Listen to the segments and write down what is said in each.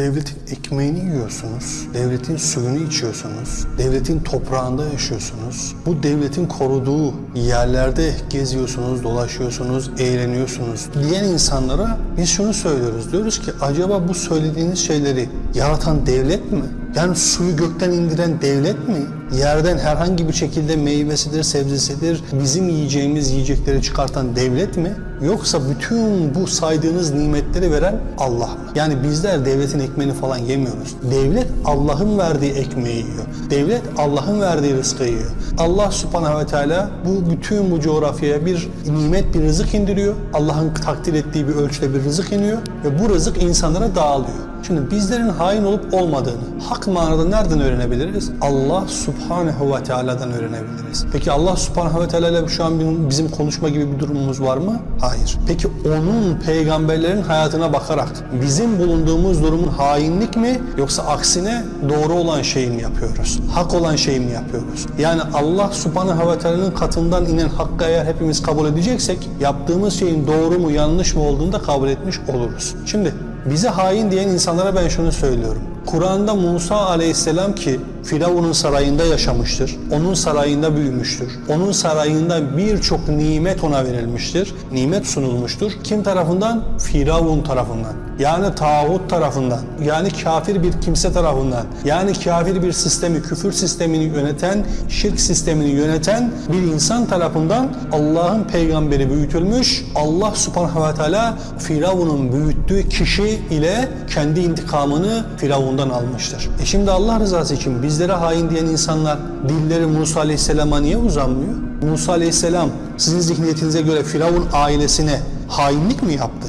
devletin ekmeğini yiyorsunuz, devletin suyunu içiyorsunuz, devletin toprağında yaşıyorsunuz. Bu devletin koruduğu yerlerde geziyorsunuz, dolaşıyorsunuz, eğleniyorsunuz diyen insanlara biz şunu söylüyoruz. Diyoruz ki acaba bu söylediğiniz şeyleri yaratan devlet mi? Yani suyu gökten indiren devlet mi? Yerden herhangi bir şekilde meyvesidir, sebzesidir, bizim yiyeceğimiz yiyecekleri çıkartan devlet mi? Yoksa bütün bu saydığınız nimetleri veren Allah mı? Yani bizler devletin ekmeğini falan yemiyoruz. Devlet Allah'ın verdiği ekmeği yiyor. Devlet Allah'ın verdiği rızkı yiyor. Allah subhanahu ve teala bu bütün bu coğrafyaya bir nimet, bir rızık indiriyor. Allah'ın takdir ettiği bir ölçüde bir rızık iniyor ve bu rızık insanlara dağılıyor. Şimdi bizlerin hain olup olmadığını hak manada nereden öğrenebiliriz? Allah subhanehu ve teala'dan öğrenebiliriz. Peki Allah subhanehu ve teala ile şu an bizim konuşma gibi bir durumumuz var mı? Hayır. Peki onun peygamberlerin hayatına bakarak bizim bulunduğumuz durumun hainlik mi yoksa aksine doğru olan şeyi mi yapıyoruz? Hak olan şeyi mi yapıyoruz? Yani Allah subhanehu ve teala'nın katından inen hakkı eğer hepimiz kabul edeceksek yaptığımız şeyin doğru mu yanlış mı olduğunu da kabul etmiş oluruz. Şimdi bize hain diyen insanlara ben şunu söylüyorum. Kur'an'da Musa aleyhisselam ki Firavun'un sarayında yaşamıştır. Onun sarayında büyümüştür. Onun sarayında birçok nimet ona verilmiştir. Nimet sunulmuştur. Kim tarafından? Firavun tarafından. Yani tağut tarafından. Yani kafir bir kimse tarafından. Yani kafir bir sistemi, küfür sistemini yöneten, şirk sistemini yöneten bir insan tarafından Allah'ın peygamberi büyütülmüş. Allah subhanahu ve teala Firavun'un büyüttüğü kişi ile kendi intikamını Firavun'dan almıştır. E şimdi Allah rızası için bizlere hain diyen insanlar dilleri Musa Aleyhisselam'a niye uzanmıyor? Musa Aleyhisselam sizin zihniyetinize göre Firavun ailesine hainlik mi yaptı?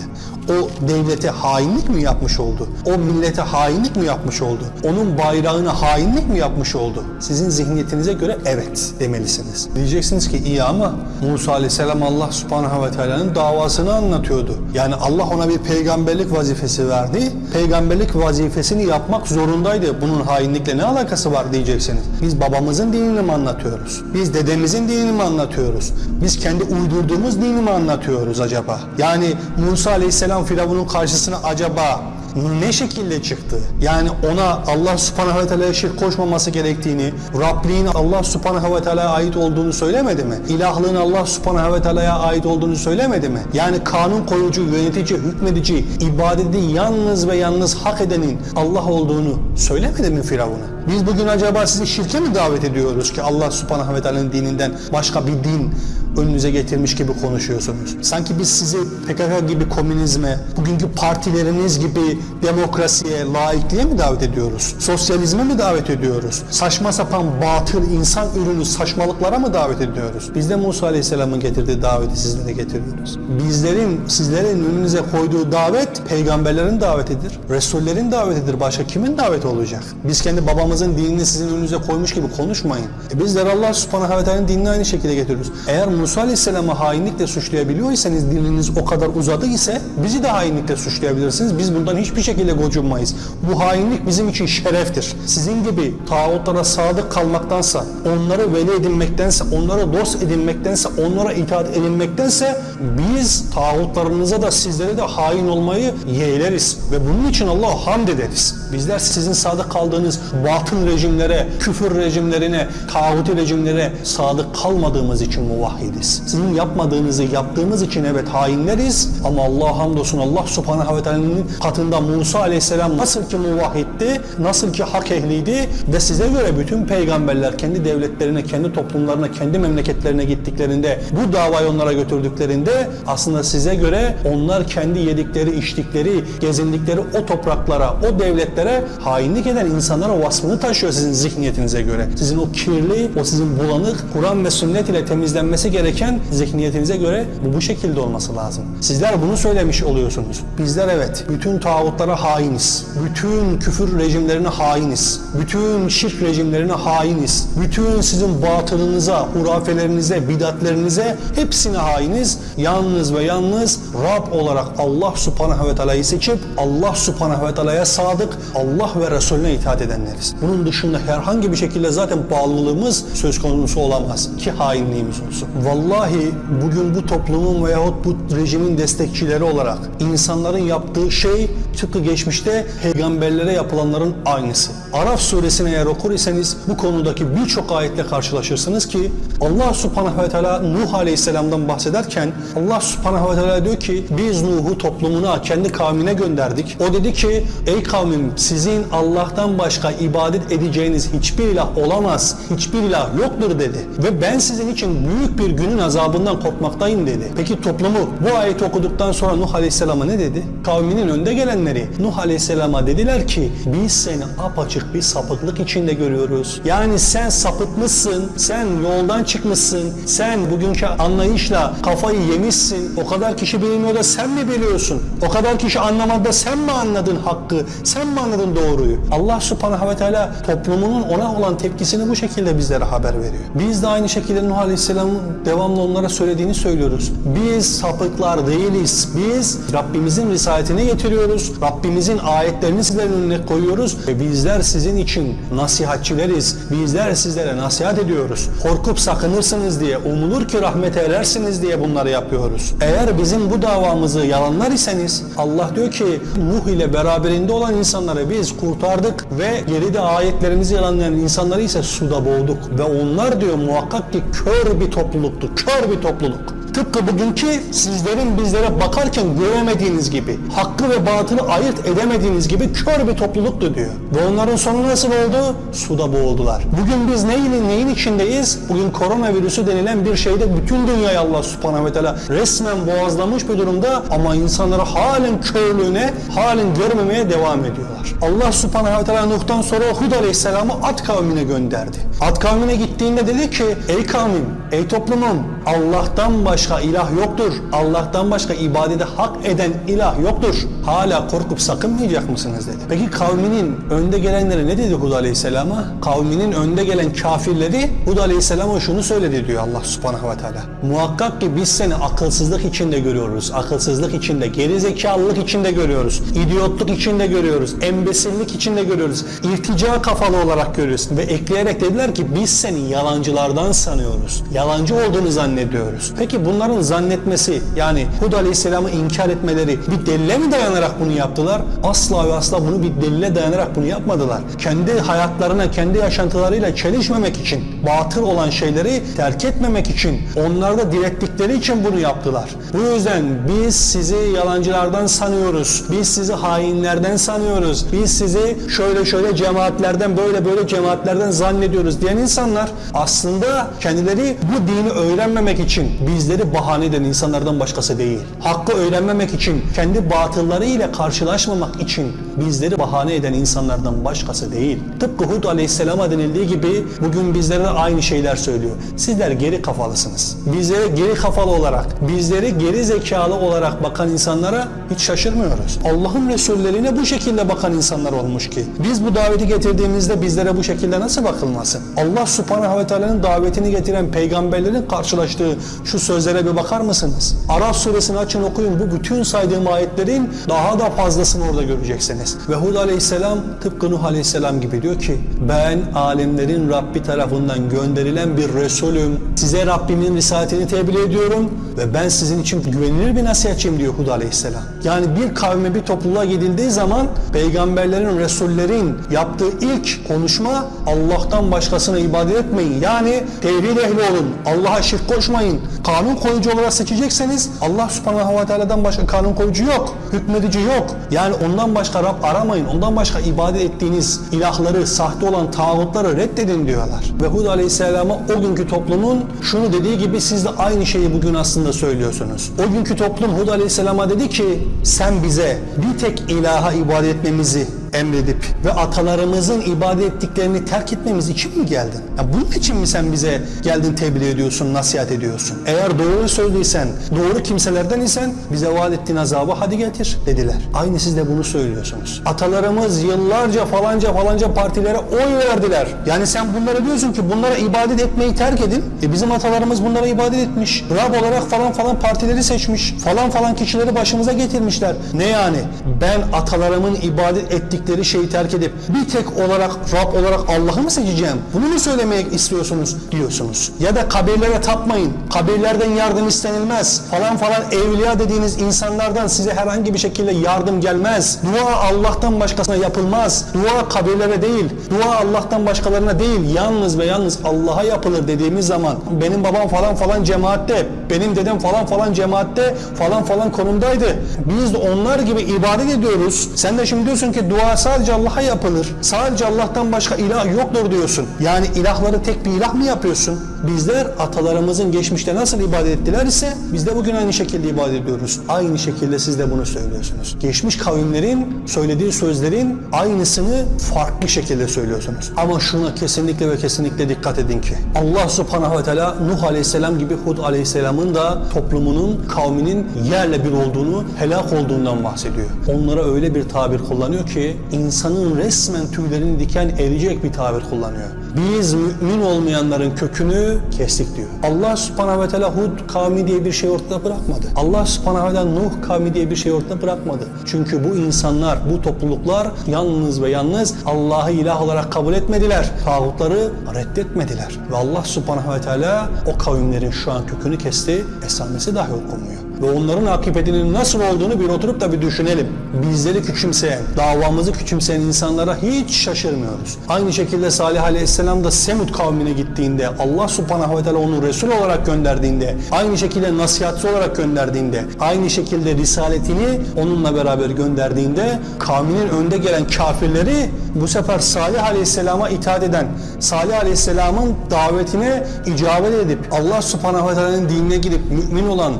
O devlete hainlik mi yapmış oldu? O millete hainlik mi yapmış oldu? Onun bayrağına hainlik mi yapmış oldu? Sizin zihniyetinize göre evet demelisiniz. Diyeceksiniz ki iyi ama Musa Aleyhisselam Allah Subhanahu ve Teala'nın davasını anlatıyordu. Yani Allah ona bir peygamberlik vazifesi verdi. Peygamberlik vazifesini yapmak zorundaydı. Bunun hainlikle ne alakası var diyeceksiniz. Biz babamızın dinini mi anlatıyoruz? Biz dedemizin dinini mi anlatıyoruz? Biz kendi uydurduğumuz dini mi anlatıyoruz acaba? Yani Musa Aleyhisselam Firavun'un karşısına acaba ne şekilde çıktı? Yani ona Allah subhanahu ve teala'ya şirk koşmaması gerektiğini, Rabliğin Allah subhanahu ve teala'ya ait olduğunu söylemedi mi? İlahlığın Allah subhanahu ve teala'ya ait olduğunu söylemedi mi? Yani kanun koyucu, yönetici, hükmedici, ibadeti yalnız ve yalnız hak edenin Allah olduğunu söylemedi mi Firavun'a? Biz bugün acaba sizi şirke mi davet ediyoruz ki Allah subhanahu ve teala'nın dininden başka bir din önünüze getirmiş gibi konuşuyorsunuz. Sanki biz sizi PKK gibi komünizme, bugünkü partileriniz gibi demokrasiye, laikliğe mi davet ediyoruz? Sosyalizme mi davet ediyoruz? Saçma sapan batıl insan ürünü saçmalıklara mı davet ediyoruz? Biz de Musa Aleyhisselam'ın getirdiği daveti sizlere getiriyoruz. Bizlerin, sizlerin önünüze koyduğu davet peygamberlerin davetidir. Resullerin davetidir. Başka kimin daveti olacak? Biz kendi babamızın dinini sizin önünüze koymuş gibi konuşmayın. E bizler Allah subhanahu ve teala'nın dinini aynı şekilde getiriyoruz. Eğer Musa Aleyhisselam'ı hainlikle suçlayabiliyorsanız diliniz o kadar uzadı ise bizi de hainlikle suçlayabilirsiniz. Biz bundan hiçbir şekilde gocunmayız. Bu hainlik bizim için şereftir. Sizin gibi tağutlara sadık kalmaktansa, onları veli edinmektense, onlara dost edinmektense, onlara itaat edilmektense biz tağutlarınıza da sizlere de hain olmayı yeğleriz. Ve bunun için Allah'a hamd ederiz. Bizler sizin sadık kaldığınız batıl rejimlere, küfür rejimlerine, tağuti rejimlere sadık kalmadığımız için muvahhidiz. Sizin yapmadığınızı yaptığımız için evet hainleriz ama Allah hamdolsun Allah subhanahu ve teala'nın katında Musa aleyhisselam nasıl ki muvahhitti, nasıl ki hak ehliydi ve size göre bütün peygamberler kendi devletlerine, kendi toplumlarına, kendi memleketlerine gittiklerinde, bu davayı onlara götürdüklerinde aslında size göre onlar kendi yedikleri, içtikleri, gezindikleri o topraklara, o devletlere hainlik eden insanların vasfını taşıyor sizin zihniyetinize göre. Sizin o kirli, o sizin bulanık, Kur'an ve sünnet ile temizlenmesi gereken zihniyetinize göre bu bu şekilde olması lazım. Sizler bunu söylemiş oluyorsunuz. Bizler evet bütün tağutlara hainiz. Bütün küfür rejimlerine hainiz. Bütün şirk rejimlerine hainiz. Bütün sizin batılınıza, hurafelerinize, bidatlerinize hepsine hainiz. Yalnız ve yalnız Rab olarak Allah subhanahu ve teala'yı seçip Allah subhanahu ve teala'ya sadık, Allah ve Resulüne itaat edenleriz. Bunun dışında herhangi bir şekilde zaten bağlılığımız söz konusu olamaz ki hainliğimiz olsun. Vallahi bugün bu toplumun veyahut bu rejimin destekçileri olarak insanların yaptığı şey Tıpkı geçmişte peygamberlere yapılanların aynısı. Araf suresini eğer okur iseniz bu konudaki birçok ayetle karşılaşırsınız ki Allah subhanahu ve teala Nuh aleyhisselamdan bahsederken Allah subhanahu ve teala diyor ki biz Nuh'u toplumuna kendi kavmine gönderdik. O dedi ki ey kavmim sizin Allah'tan başka ibadet edeceğiniz hiçbir ilah olamaz. Hiçbir ilah yoktur dedi. Ve ben sizin için büyük bir günün azabından korkmaktayım dedi. Peki toplumu bu ayeti okuduktan sonra Nuh Aleyhisselam'a ne dedi? Kavminin önde gelenleri Nuh Aleyhisselam'a dediler ki biz seni apaçık bir sapıklık içinde görüyoruz. Yani sen sapıtmışsın, sen yoldan çıkmışsın, sen bugünkü anlayışla kafayı yemişsin. O kadar kişi bilmiyor da sen mi biliyorsun? O kadar kişi anlamadı sen mi anladın hakkı? Sen mi anladın doğruyu? Allah subhanahu ve teala toplumunun ona olan tepkisini bu şekilde bizlere haber veriyor. Biz de aynı şekilde Nuh Aleyhisselam'ın devamlı onlara söylediğini söylüyoruz. Biz sapıklar değiliz. Biz Rabbimizin risaletini getiriyoruz. Rabbimizin ayetlerini sizlerin önüne koyuyoruz. Ve bizler sizin için nasihatçileriz. Bizler sizlere nasihat ediyoruz. Korkup sakınırsınız diye, umulur ki rahmete erersiniz diye bunları yapıyoruz. Eğer bizim bu davamızı yalanlar iseniz Allah diyor ki Nuh ile beraberinde olan insanları biz kurtardık ve geride ayetlerimizi yalanlayan insanları ise suda boğduk. Ve onlar diyor muhakkak ki kör bir topluluktu. Kör bir topluluk. Tıpkı bugünkü sizlerin bizlere bakarken göremediğiniz gibi, hakkı ve batılı ayırt edemediğiniz gibi kör bir topluluktu diyor. Ve onların sonu nasıl oldu? Suda boğuldular. Bugün biz neyin, neyin içindeyiz? Bugün koronavirüsü denilen bir şeyde bütün dünyayı Allah subhanahu ve teala resmen boğazlamış bir durumda ama insanları halen körlüğüne, halen görmemeye devam ediyorlar. Allah subhanahu ve teala Nuh'tan sonra Hud aleyhisselamı Ad kavmine gönderdi. Ad kavmine gittiğinde dedi ki ey kavmim, ey toplumum Allah'tan başka ilah yoktur. Allah'tan başka ibadete hak eden ilah yoktur. Hala korkup sakınmayacak mısınız dedi. Peki kavminin önde gelenleri ne dedi Hud Aleyhisselam'a? Kavminin önde gelen kafirleri Hud Aleyhisselam'a şunu söyledi diyor Allah Subhanahu ve Teala. Muhakkak ki biz seni akılsızlık içinde görüyoruz. Akılsızlık içinde, gerizekalılık içinde görüyoruz. İdiotluk içinde görüyoruz. Embesillik içinde görüyoruz. İrtica kafalı olarak görüyoruz. Ve ekleyerek dediler ki biz seni yalancılardan sanıyoruz. Yalancı olduğunu zannediyoruz. Peki bunların zannetmesi yani Hud Aleyhisselam'ı inkar etmeleri bir delile mi dayanarak bunu yaptılar? Asla ve asla bunu bir delile dayanarak bunu yapmadılar. Kendi hayatlarına, kendi yaşantılarıyla çelişmemek için, batıl olan şeyleri terk etmemek için, onlarda direttikleri için bunu yaptılar. Bu yüzden biz sizi yalancılardan sanıyoruz. Biz sizi hainlerden sanıyoruz. Biz sizi şöyle şöyle cemaatlerden, böyle böyle cemaatlerden zannediyoruz diyen insanlar aslında kendileri bu dini öğrenmemek için bizleri bahane eden insanlardan başkası değil. Hakkı öğrenmemek için, kendi batıllarıyla karşılaşmamak için bizleri bahane eden insanlardan başkası değil. Tıpkı Hud Aleyhisselam'a denildiği gibi bugün bizlere de aynı şeyler söylüyor. Sizler geri kafalısınız. Bizlere geri kafalı olarak, bizleri geri zekalı olarak bakan insanlara hiç şaşırmıyoruz. Allah'ın Resullerine bu şekilde bakan insanlar olmuş ki. Biz bu daveti getirdiğimizde bizlere bu şekilde nasıl bakılmasın? Allah Subhanahu ve Teala'nın davetini getiren peygamberlerin karşılaştığı şu sözlere bir bakar mısınız? Araf suresini açın okuyun. Bu bütün saydığım ayetlerin daha da fazlasını orada göreceksiniz. Ve Hud aleyhisselam tıpkı Nuh aleyhisselam gibi diyor ki ben alemlerin Rabbi tarafından gönderilen bir Resulüm. Size Rabbimin risaletini tebliğ ediyorum ve ben sizin için güvenilir bir nasihatçiyim diyor Hud aleyhisselam. Yani bir kavme bir topluluğa gidildiği zaman peygamberlerin, resullerin yaptığı ilk konuşma Allah'tan başkasına ibadet etmeyin. Yani tevhid ehli olun. Allah'a şirk koşmayın. Kanun koyucu olarak seçecekseniz Allah subhanahu ve teala'dan başka kanun koyucu yok. Hükmedici yok. Yani ondan başka Rab aramayın. Ondan başka ibadet ettiğiniz ilahları, sahte olan tağutları reddedin diyorlar. Ve Hud aleyhisselama o günkü toplumun şunu dediği gibi siz de aynı şeyi bugün aslında söylüyorsunuz. O günkü toplum Hud aleyhisselama dedi ki sen bize bir tek ilaha ibadet etmemizi emredip ve atalarımızın ibadet ettiklerini terk etmemiz için mi geldin? Ya bunun için mi sen bize geldin tebliğ ediyorsun, nasihat ediyorsun? Eğer doğru sözlüysen, doğru kimselerden isen bize vaat ettiğin azabı hadi getir dediler. Aynı siz de bunu söylüyorsunuz. Atalarımız yıllarca falanca falanca partilere oy verdiler. Yani sen bunlara diyorsun ki bunlara ibadet etmeyi terk edin. E bizim atalarımız bunlara ibadet etmiş. Rab olarak falan falan partileri seçmiş. Falan falan kişileri başımıza getirmişler. Ne yani? Ben atalarımın ibadet ettik dedikleri şeyi terk edip bir tek olarak Rab olarak Allah'ı mı seçeceğim? Bunu mu söylemek istiyorsunuz diyorsunuz. Ya da kabirlere tapmayın. Kabirlerden yardım istenilmez. Falan falan evliya dediğiniz insanlardan size herhangi bir şekilde yardım gelmez. Dua Allah'tan başkasına yapılmaz. Dua kabirlere değil. Dua Allah'tan başkalarına değil. Yalnız ve yalnız Allah'a yapılır dediğimiz zaman benim babam falan falan cemaatte, benim dedem falan falan cemaatte falan falan konumdaydı. Biz de onlar gibi ibadet ediyoruz. Sen de şimdi diyorsun ki dua sadece Allah'a yapılır. Sadece Allah'tan başka ilah yoktur diyorsun. Yani ilahları tek bir ilah mı yapıyorsun? Bizler atalarımızın geçmişte nasıl ibadet ettiler ise biz de bugün aynı şekilde ibadet ediyoruz. Aynı şekilde siz de bunu söylüyorsunuz. Geçmiş kavimlerin söylediği sözlerin aynısını farklı şekilde söylüyorsunuz. Ama şuna kesinlikle ve kesinlikle dikkat edin ki Allah subhanahu ve teala Nuh aleyhisselam gibi Hud aleyhisselamın da toplumunun, kavminin yerle bir olduğunu, helak olduğundan bahsediyor. Onlara öyle bir tabir kullanıyor ki insanın resmen tüylerini diken erecek bir tabir kullanıyor. Biz mümin olmayanların kökünü kestik diyor. Allah subhanahu ve teala Hud kavmi diye bir şey ortada bırakmadı. Allah subhanahu ve teala Nuh kavmi diye bir şey ortada bırakmadı. Çünkü bu insanlar, bu topluluklar yalnız ve yalnız Allah'ı ilah olarak kabul etmediler. Tağutları reddetmediler. Ve Allah subhanahu ve teala o kavimlerin şu an kökünü kesti. Esamesi dahi okunmuyor ve onların akıbetinin nasıl olduğunu bir oturup da bir düşünelim. Bizleri küçümseyen, davamızı küçümseyen insanlara hiç şaşırmıyoruz. Aynı şekilde Salih Aleyhisselam da Semud kavmine gittiğinde, Allah Subhanahu ve Teala onu Resul olarak gönderdiğinde, aynı şekilde nasihatçı olarak gönderdiğinde, aynı şekilde risaletini onunla beraber gönderdiğinde kavminin önde gelen kafirleri bu sefer Salih Aleyhisselam'a itaat eden, Salih Aleyhisselam'ın davetine icabet edip Allah Subhanahu ve Teala'nın dinine gidip mümin olan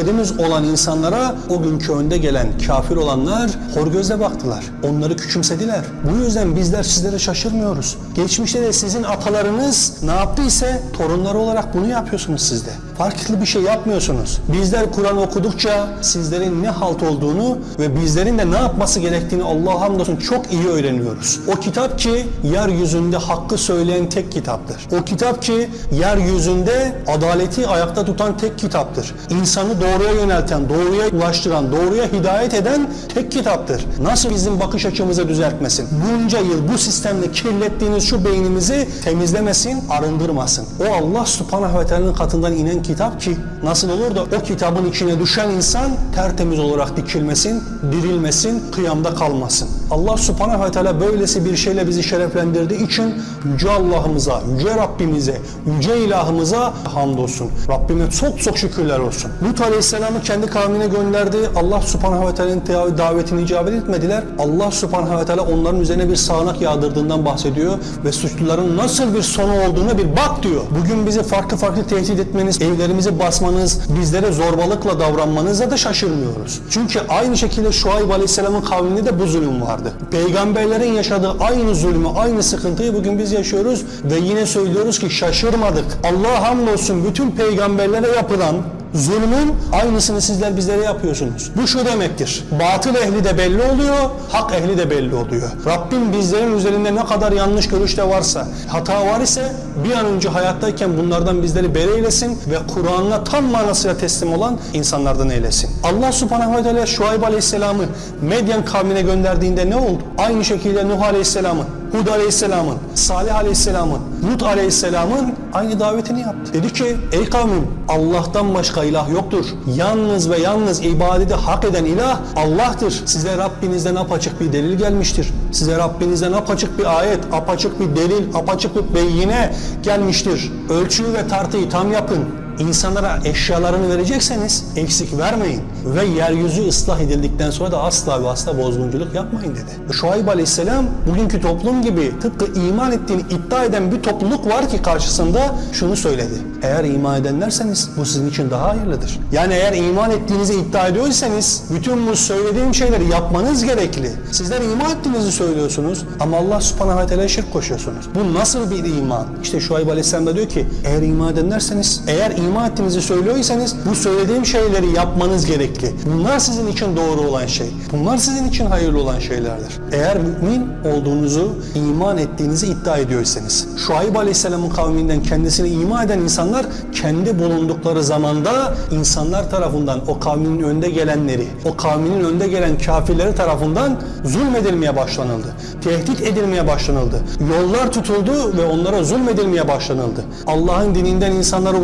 kardeşlerimiz olan insanlara o günkü önde gelen kafir olanlar hor gözle baktılar. Onları küçümsediler. Bu yüzden bizler sizlere şaşırmıyoruz. Geçmişte de sizin atalarınız ne yaptıysa torunları olarak bunu yapıyorsunuz siz de. Farklı bir şey yapmıyorsunuz. Bizler Kur'an okudukça sizlerin ne halt olduğunu ve bizlerin de ne yapması gerektiğini Allah'a hamdolsun çok iyi öğreniyoruz. O kitap ki yeryüzünde hakkı söyleyen tek kitaptır. O kitap ki yeryüzünde adaleti ayakta tutan tek kitaptır. İnsanı doğruya yönelten, doğruya ulaştıran, doğruya hidayet eden tek kitaptır. Nasıl bizim bakış açımızı düzeltmesin? Bunca yıl bu sistemle kirlettiğiniz şu beynimizi temizlemesin, arındırmasın. O Allah subhanahu ve teala'nın katından inen kitap ki nasıl olur da o kitabın içine düşen insan tertemiz olarak dikilmesin, dirilmesin, kıyamda kalmasın. Allah subhanahu ve teala böylesi bir şeyle bizi şereflendirdiği için Yüce Allah'ımıza, Yüce Rabbimize, Yüce ilahımıza hamdolsun. Rabbime çok çok şükürler olsun. Lut Aleyhisselam'ı kendi kavmine gönderdi. Allah Subhanahu ve Teala'nın davetini icabet etmediler. Allah Subhanahu ve Teala onların üzerine bir sağanak yağdırdığından bahsediyor ve suçluların nasıl bir sonu olduğuna bir bak diyor. Bugün bizi farklı farklı tehdit etmeniz, evlerimizi basmanız, bizlere zorbalıkla davranmanıza da şaşırmıyoruz. Çünkü aynı şekilde Şuayb Aleyhisselam'ın kavminde de bu zulüm vardı. Peygamberlerin yaşadığı aynı zulmü, aynı sıkıntıyı bugün biz yaşıyoruz ve yine söylüyoruz ki şaşırmadık. Allah hamdolsun bütün peygamberlere yapılan zulmün aynısını sizler bizlere yapıyorsunuz. Bu şu demektir. Batıl ehli de belli oluyor, hak ehli de belli oluyor. Rabbim bizlerin üzerinde ne kadar yanlış görüşte varsa, hata var ise bir an önce hayattayken bunlardan bizleri beri eylesin ve Kur'an'la tam manasıyla teslim olan insanlardan eylesin. Allah subhanahu ve teala Şuayb aleyhisselamı Medyen kavmine gönderdiğinde ne oldu? Aynı şekilde Nuh aleyhisselamı Hud Aleyhisselam'ın, Salih Aleyhisselam'ın, Lut Aleyhisselam'ın aynı davetini yaptı. Dedi ki ey kavmim Allah'tan başka ilah yoktur. Yalnız ve yalnız ibadeti hak eden ilah Allah'tır. Size Rabbinizden apaçık bir delil gelmiştir. Size Rabbinizden apaçık bir ayet, apaçık bir delil, apaçık bir beyine gelmiştir. Ölçüyü ve tartıyı tam yapın. İnsanlara eşyalarını verecekseniz eksik vermeyin ve yeryüzü ıslah edildikten sonra da asla ve asla bozgunculuk yapmayın dedi. Şuayb Aleyhisselam bugünkü toplum gibi tıpkı iman ettiğini iddia eden bir topluluk var ki karşısında şunu söyledi. Eğer iman edenlerseniz bu sizin için daha hayırlıdır. Yani eğer iman ettiğinizi iddia ediyorsanız bütün bu söylediğim şeyleri yapmanız gerekli. Sizler iman ettiğinizi söylüyorsunuz ama Allah subhanahu ve teala şirk koşuyorsunuz. Bu nasıl bir iman? İşte Şuayb Aleyhisselam da diyor ki eğer iman edenlerseniz eğer iman iman ettiğinizi söylüyorsanız bu söylediğim şeyleri yapmanız gerekli. Bunlar sizin için doğru olan şey. Bunlar sizin için hayırlı olan şeylerdir. Eğer mümin olduğunuzu, iman ettiğinizi iddia ediyorsanız. Şuayb Aleyhisselam'ın kavminden kendisine iman eden insanlar kendi bulundukları zamanda insanlar tarafından o kavminin önde gelenleri, o kavminin önde gelen kafirleri tarafından zulmedilmeye başlanıldı. Tehdit edilmeye başlanıldı. Yollar tutuldu ve onlara zulmedilmeye başlanıldı. Allah'ın dininden insanları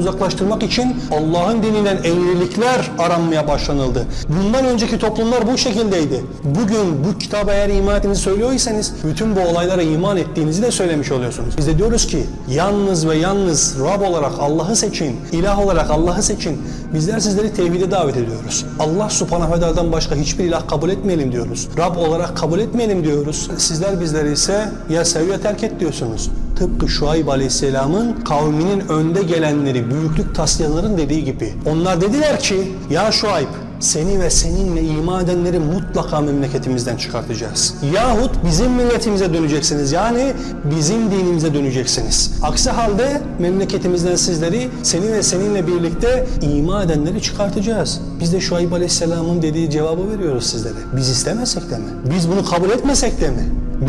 uzaklaştırmak için Allah'ın dininden eğrilikler aranmaya başlanıldı. Bundan önceki toplumlar bu şekildeydi. Bugün bu kitaba eğer iman ettiğinizi söylüyorsanız bütün bu olaylara iman ettiğinizi de söylemiş oluyorsunuz. Biz de diyoruz ki yalnız ve yalnız Rab olarak Allah'ı seçin, ilah olarak Allah'ı seçin. Bizler sizleri tevhide davet ediyoruz. Allah subhanahu ve teala'dan başka hiçbir ilah kabul etmeyelim diyoruz. Rab olarak kabul etmeyelim diyoruz. Sizler bizleri ise ya sev ya terk et diyorsunuz. Tıpkı Şuayb Aleyhisselam'ın kavminin önde gelenleri, büyüklük taslayanların dediği gibi. Onlar dediler ki, ya Şuayb seni ve seninle iman edenleri mutlaka memleketimizden çıkartacağız. Yahut bizim milletimize döneceksiniz. Yani bizim dinimize döneceksiniz. Aksi halde memleketimizden sizleri seni ve seninle birlikte iman edenleri çıkartacağız. Biz de Şuayb Aleyhisselam'ın dediği cevabı veriyoruz sizlere. Biz istemesek de mi? Biz bunu kabul etmesek de mi?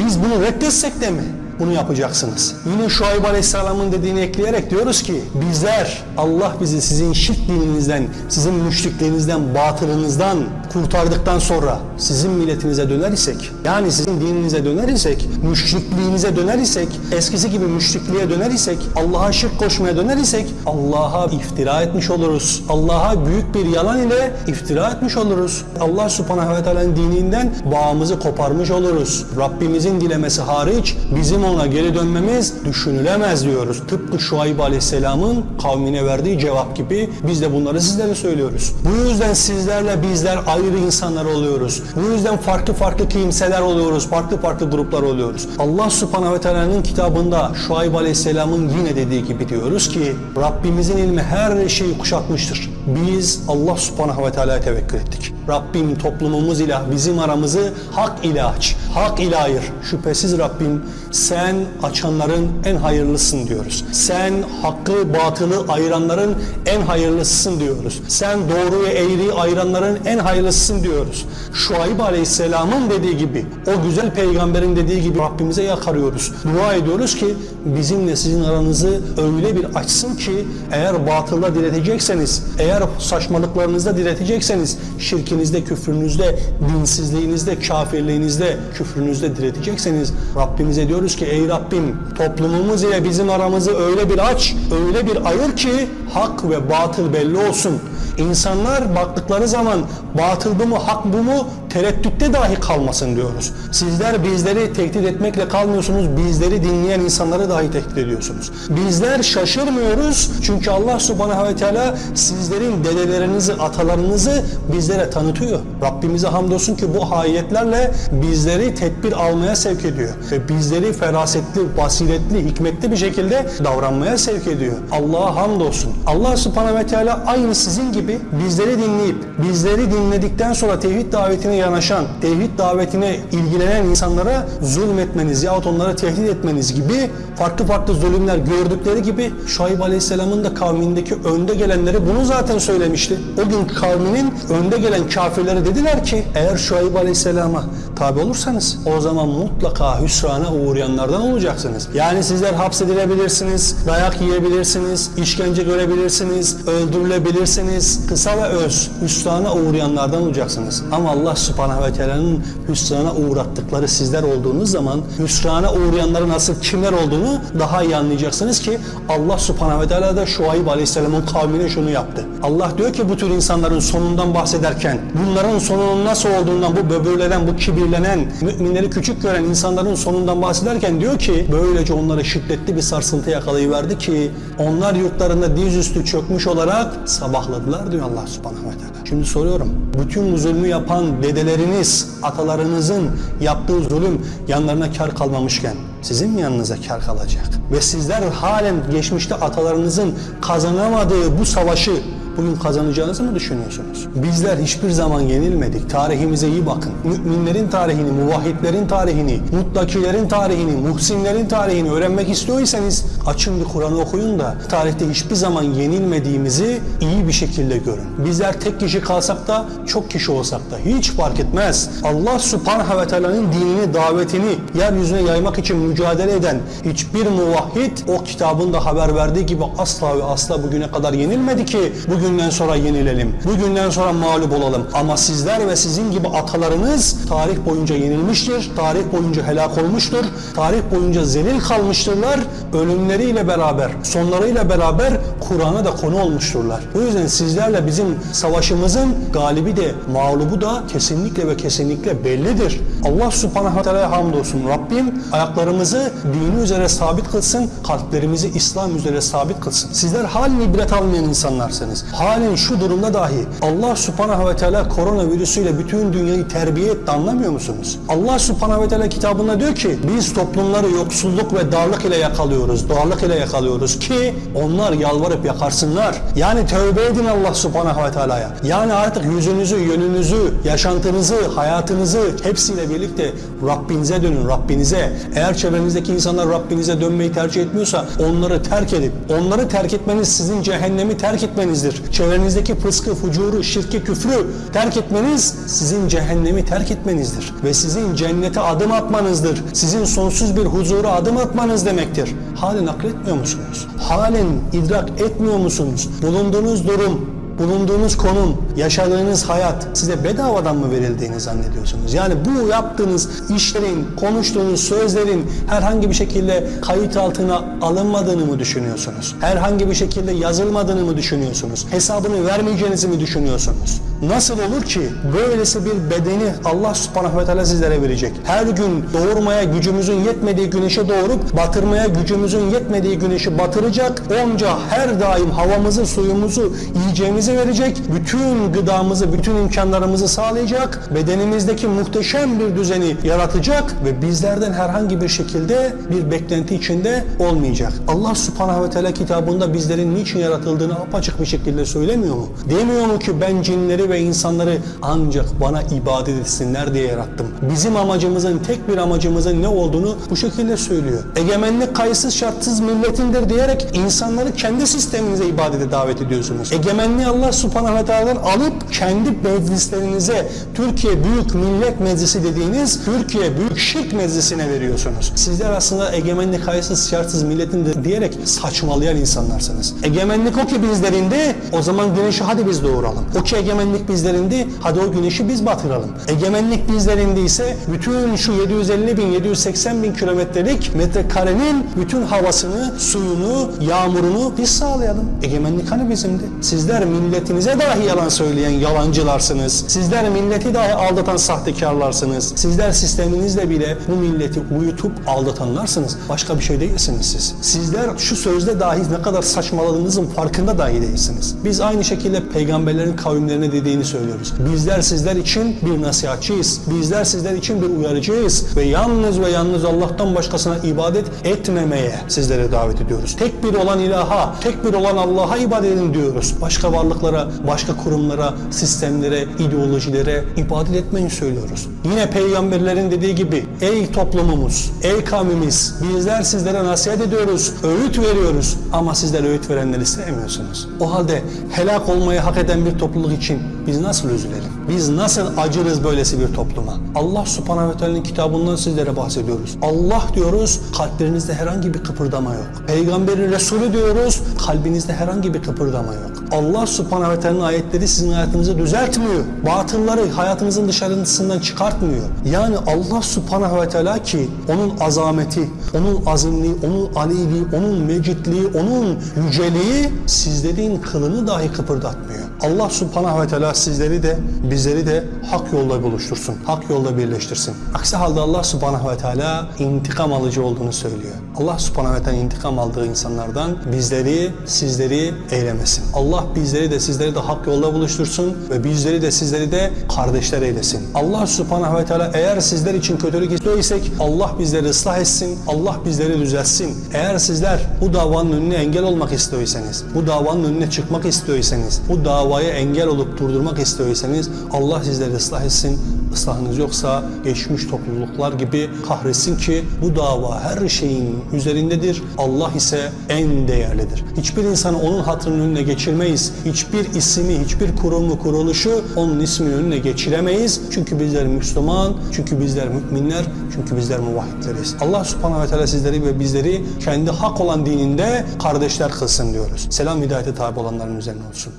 Biz bunu reddetsek de mi? Bunu yapacaksınız. Yine Şuayb Aleyhisselam'ın dediğini ekleyerek diyoruz ki bizler Allah bizi sizin şirk dininizden, sizin müşrikliğinizden, batılınızdan kurtardıktan sonra sizin milletinize döner isek, yani sizin dininize döner isek, müşrikliğinize döner isek, eskisi gibi müşrikliğe döner isek, Allah'a şirk koşmaya döner isek Allah'a iftira etmiş oluruz. Allah'a büyük bir yalan ile iftira etmiş oluruz. Allah subhanahu ve teala'nın dininden bağımızı koparmış oluruz. Rabbimizin dilemesi hariç bizim ona geri dönmemiz düşünülemez diyoruz. Tıpkı Şuayb Aleyhisselam'ın kavmine verdiği cevap gibi biz de bunları sizlere söylüyoruz. Bu yüzden sizlerle bizler ayrı insanlar oluyoruz. Bu yüzden farklı farklı kimseler oluyoruz. Farklı farklı gruplar oluyoruz. Allah subhanahu ve teala'nın kitabında Şuayb Aleyhisselam'ın yine dediği gibi diyoruz ki Rabbimizin ilmi her şeyi kuşatmıştır. Biz Allah subhanahu ve teala'ya tevekkül ettik. Rabbim toplumumuz ile bizim aramızı hak ile aç. Hak ile ayır. Şüphesiz Rabbim sen açanların en hayırlısın diyoruz. Sen hakkı batılı ayıranların en hayırlısısın diyoruz. Sen doğruyu eğriyi ayıranların en hayırlısısın diyoruz. Şuayb Aleyhisselam'ın dediği gibi, o güzel peygamberin dediği gibi Rabbimize yakarıyoruz. Dua ediyoruz ki bizimle sizin aranızı öyle bir açsın ki eğer batılda diretecekseniz, eğer saçmalıklarınızda diretecekseniz, şirkinizde, küfrünüzde, dinsizliğinizde, kafirliğinizde, küfrünüzde diretecekseniz Rabbimize diyoruz ki ey Rabbim toplumumuz ile bizim aramızı öyle bir aç, öyle bir ayır ki hak ve batıl belli olsun. İnsanlar baktıkları zaman batıl bu mu, hak bu mu tereddütte dahi kalmasın diyoruz. Sizler bizleri tehdit etmekle kalmıyorsunuz, bizleri dinleyen insanları dahi tehdit ediyorsunuz. Bizler şaşırmıyoruz çünkü Allah subhanahu ve teala sizlerin dedelerinizi, atalarınızı bizlere tanıtıyor. Rabbimize hamdolsun ki bu ayetlerle bizleri tedbir almaya sevk ediyor. Ve bizleri ferasetli, basiretli, hikmetli bir şekilde davranmaya sevk ediyor. Allah'a hamdolsun. Allah subhanahu ve teala aynı sizin gibi bizleri dinleyip, bizleri dinledikten sonra tevhid davetine yanaşan, tevhid davetine ilgilenen insanlara zulmetmeniz yahut onları tehdit etmeniz gibi farklı farklı zulümler gördükleri gibi Şuayb Aleyhisselam'ın da kavmindeki önde gelenleri bunu zaten söylemişti. O gün kavminin önde gelen kafirleri dediler ki eğer Şuayb Aleyhisselam'a tabi olursanız o zaman mutlaka hüsrana uğrayanlardan olacaksınız. Yani sizler hapsedilebilirsiniz, dayak yiyebilirsiniz, işkence görebilirsiniz, öldürülebilirsiniz. Kısa ve öz hüsrana uğrayanlardan olacaksınız. Ama Allah subhanahu ve teala'nın hüsrana uğrattıkları sizler olduğunuz zaman hüsrana uğrayanların nasıl kimler olduğunu daha iyi anlayacaksınız ki Allah subhanahu ve teala da Şuayb aleyhisselamın kavmine şunu yaptı. Allah diyor ki bu tür insanların sonundan bahsederken bunların sonunun nasıl olduğundan bu böbürlenen, bu kibirlenen, müminleri küçük gören insanların sonundan bahsederken diyor ki böylece onları şiddetli bir sarsıntı yakalayıverdi ki onlar yurtlarında dizüstü çökmüş olarak sabahladılar diyor Allah subhanahu ve teala. Şimdi soruyorum. Bütün bu zulmü yapan dedeleriniz, atalarınızın yaptığı zulüm yanlarına kar kalmamışken sizin mi yanınıza kar kalacak? Ve sizler halen geçmişte atalarınızın kazanamadığı bu savaşı bugün kazanacağınızı mı düşünüyorsunuz? Bizler hiçbir zaman yenilmedik. Tarihimize iyi bakın. Müminlerin tarihini, muvahhidlerin tarihini, muttakilerin tarihini, muhsinlerin tarihini öğrenmek istiyorsanız açın bir Kur'an'ı okuyun da tarihte hiçbir zaman yenilmediğimizi iyi bir şekilde görün. Bizler tek kişi kalsak da çok kişi olsak da hiç fark etmez. Allah subhanahu ve teala'nın dinini, davetini yeryüzüne yaymak için mücadele eden hiçbir muvahhid o kitabında haber verdiği gibi asla ve asla bugüne kadar yenilmedi ki bugünden sonra yenilelim. Bugünden sonra mağlup olalım. Ama sizler ve sizin gibi atalarınız tarih boyunca yenilmiştir. Tarih boyunca helak olmuştur. Tarih boyunca zelil kalmıştırlar. Ölümleriyle beraber, sonlarıyla beraber Kur'an'a da konu olmuşturlar. O yüzden sizlerle bizim savaşımızın galibi de mağlubu da kesinlikle ve kesinlikle bellidir. Allah subhanahu ve teala'ya hamdolsun. Rabbim ayaklarımızı dini üzere sabit kılsın, kalplerimizi İslam üzere sabit kılsın. Sizler halen ibret almayan insanlarsınız. Halen şu durumda dahi Allah subhanahu ve teala koronavirüsüyle bütün dünyayı terbiye etti anlamıyor musunuz? Allah subhanahu ve teala kitabında diyor ki biz toplumları yoksulluk ve darlık ile yakalıyoruz, darlık ile yakalıyoruz ki onlar yalvarıp yakarsınlar. Yani tövbe edin Allah subhanahu ve teala'ya. Yani artık yüzünüzü, yönünüzü, yaşantınızı, hayatınızı hepsiyle birlikte Rabbinize dönün, Rabbinize. Eğer çevrenizdeki insanlar Rabbinize dönmeyi tercih etmiyorsa onları terk edin. Onları terk etmeniz sizin cehennemi terk etmenizdir. Çevrenizdeki fıskı, fucuru, şirki, küfrü terk etmeniz sizin cehennemi terk etmenizdir. Ve sizin cennete adım atmanızdır. Sizin sonsuz bir huzura adım atmanız demektir. Halen akletmiyor musunuz? Halen idrak etmiyor musunuz? Bulunduğunuz durum, bulunduğunuz konum, yaşadığınız hayat size bedavadan mı verildiğini zannediyorsunuz? Yani bu yaptığınız işlerin, konuştuğunuz sözlerin herhangi bir şekilde kayıt altına alınmadığını mı düşünüyorsunuz? Herhangi bir şekilde yazılmadığını mı düşünüyorsunuz? Hesabını vermeyeceğinizi mi düşünüyorsunuz? Nasıl olur ki böylesi bir bedeni Allah subhanahu ve teala sizlere verecek? Her gün doğurmaya gücümüzün yetmediği güneşe doğurup batırmaya gücümüzün yetmediği güneşi batıracak. Onca her daim havamızı, suyumuzu, yiyeceğimizi verecek. Bütün gıdamızı, bütün imkanlarımızı sağlayacak. Bedenimizdeki muhteşem bir düzeni yaratacak ve bizlerden herhangi bir şekilde bir beklenti içinde olmayacak. Allah subhanahu ve teala kitabında bizlerin niçin yaratıldığını apaçık bir şekilde söylemiyor mu? Demiyor mu ki ben cinleri ve insanları ancak bana ibadet etsinler diye yarattım. Bizim amacımızın, tek bir amacımızın ne olduğunu bu şekilde söylüyor. Egemenlik kayıtsız şartsız milletindir diyerek insanları kendi sisteminize ibadete davet ediyorsunuz. Egemenliği Allah subhanahu ve teala'dan alıp kendi meclislerinize Türkiye Büyük Millet Meclisi dediğiniz Türkiye Büyük Şirk Meclisi'ne veriyorsunuz. Sizler aslında egemenlik kayıtsız şartsız milletindir diyerek saçmalayan insanlarsınız. Egemenlik o ki bizlerinde o zaman güneşi hadi biz doğuralım. O ki egemenlik bizlerinde hadi o güneşi biz batıralım. Egemenlik bizlerinde ise bütün şu 750 bin 780 bin kilometrelik metrekarenin bütün havasını, suyunu, yağmurunu biz sağlayalım. Egemenlik hani bizimdi? Sizler milletinize dahi yalan söyleyen yalancılarsınız. Sizler milleti dahi aldatan sahtekarlarsınız. Sizler sisteminizle bile bu milleti uyutup aldatanlarsınız. Başka bir şey değilsiniz siz. Sizler şu sözde dahi ne kadar saçmaladığınızın farkında dahi değilsiniz. Biz aynı şekilde peygamberlerin kavimlerine dediğini söylüyoruz. Bizler sizler için bir nasihatçıyız. Bizler sizler için bir uyarıcıyız. Ve yalnız ve yalnız Allah'tan başkasına ibadet etmemeye sizlere davet ediyoruz. Tek bir olan ilaha, tek bir olan Allah'a ibadet edin diyoruz. Başka varlıklara, başka kurumlara, sistemlere, ideolojilere ibadet etmeyin söylüyoruz. Yine peygamberlerin dediği gibi ey toplumumuz, ey kavmimiz bizler sizlere nasihat ediyoruz, öğüt veriyoruz ama sizler öğüt verenleri sevmiyorsunuz. O halde helak olmayı hak eden bir topluluk için biz nasıl üzülelim? Biz nasıl acırız böylesi bir topluma? Allah subhanahu ve teala'nın kitabından sizlere bahsediyoruz. Allah diyoruz, kalplerinizde herhangi bir kıpırdama yok. Peygamberin Resulü diyoruz, kalbinizde herhangi bir kıpırdama yok. Allah subhanahu ve teala'nın ayetleri sizin hayatınızı düzeltmiyor. Batılları hayatınızın dışarısından çıkartmıyor. Yani Allah subhanahu ve teala ki onun azameti, onun azimliği, onun aliliği, onun mecidliği, onun yüceliği sizlerin kılını dahi kıpırdatmıyor. Allah subhanahu ve teala sizleri de bizleri de hak yolda buluştursun. Hak yolda birleştirsin. Aksi halde Allah subhanahu ve teala intikam alıcı olduğunu söylüyor. Allah subhanahu ve teala intikam aldığı insanlardan bizleri, sizleri eylemesin. Allah bizleri de sizleri de hak yolda buluştursun ve bizleri de sizleri de kardeşler eylesin. Allah subhanahu ve teala eğer sizler için kötülük istiyorsak Allah bizleri ıslah etsin, Allah bizleri düzeltsin. Eğer sizler bu davanın önüne engel olmak istiyorsanız, bu davanın önüne çıkmak istiyorsanız, bu davaya engel olup durdurmak istiyorsanız Allah sizleri ıslah etsin. Islahınız yoksa geçmiş topluluklar gibi kahretsin ki bu dava her şeyin üzerindedir. Allah ise en değerlidir. Hiçbir insanı onun hatırının önüne geçirmeyiz. Hiçbir ismi, hiçbir kurumu, kuruluşu onun isminin önüne geçiremeyiz. Çünkü bizler Müslüman, çünkü bizler müminler, çünkü bizler muvahhidleriz. Allah subhanahu ve teala sizleri ve bizleri kendi hak olan dininde kardeşler kılsın diyoruz. Selam hidayete tabi olanların üzerine olsun.